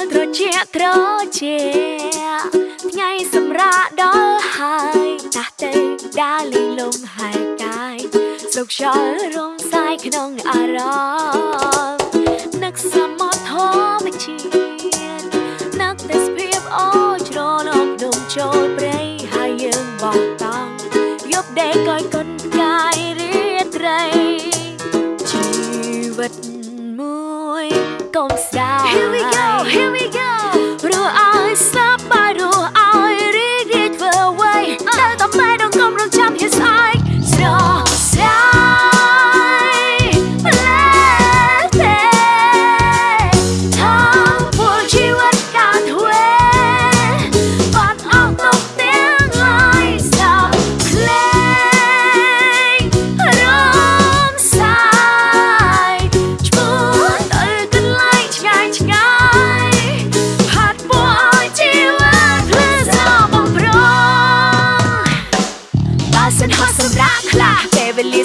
ល់ត្រជាក់ត្រជាថ្ងៃសម្រាប់ដល់ហើយតាស់ទៅដើរលេងលំហែកាយសុខខ្យល់រំសាយក្នុងអារម្មណ៍ មួយកុំស្ដាយ Here we go Here we go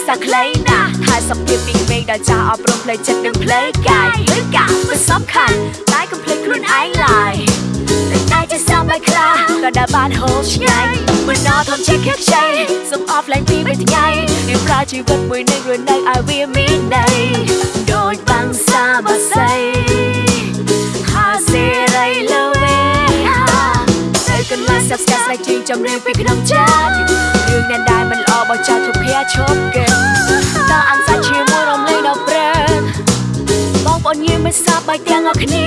ពេលវេលាសាខ្លីណាស់ហើយសុខភាពពីក្មេងដល់ចាស់អប់រំផ្លូវចិត្តនិងផ្លូវកាយឬកាមិនសំខាន់តែកុំភ្លេចខ្លួនឯងឡើយតែតែជាសំបីខ្លះក៏ដែលបានហូបឆ្ងាយមិនដល់ធំជាខិតខ្ចីសុំអស់ឡើងពីមួយថ្ងៃរៀបប្រើជីវិតមួយនឹងរស់នៅឲ្យវាមានន័យដូចបាំងសាបស័យហាសេរីលើវិញទៅកន្លែងសាប់ស្កាត់ស្រែកជើងចំរៀងពីក្នុងចិត្តរឿង អ្នកដែលមិនល្អបោះចោលជប់ភ័យឈប់កិនតើអានសាច់ជាមួយរំលែងដល់ព្រឹកបងប្អូនញៀមមិនសប្បាយទាំងអស់គ្នា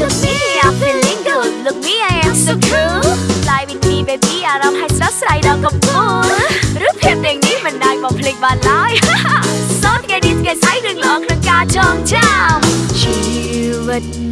Look me I'm feeling good Look me I am so cool Fly with me baby អារម្មណ៍ហើយស្រស់ស្រាយដល់កំពូលឬភាពទាំងនេះមិនដែលបំភ្លេចបានឡើយសូនថ្ងៃនេះថ្ងៃស្អែករឿងល្អក្នុងការចងចាំជីវិត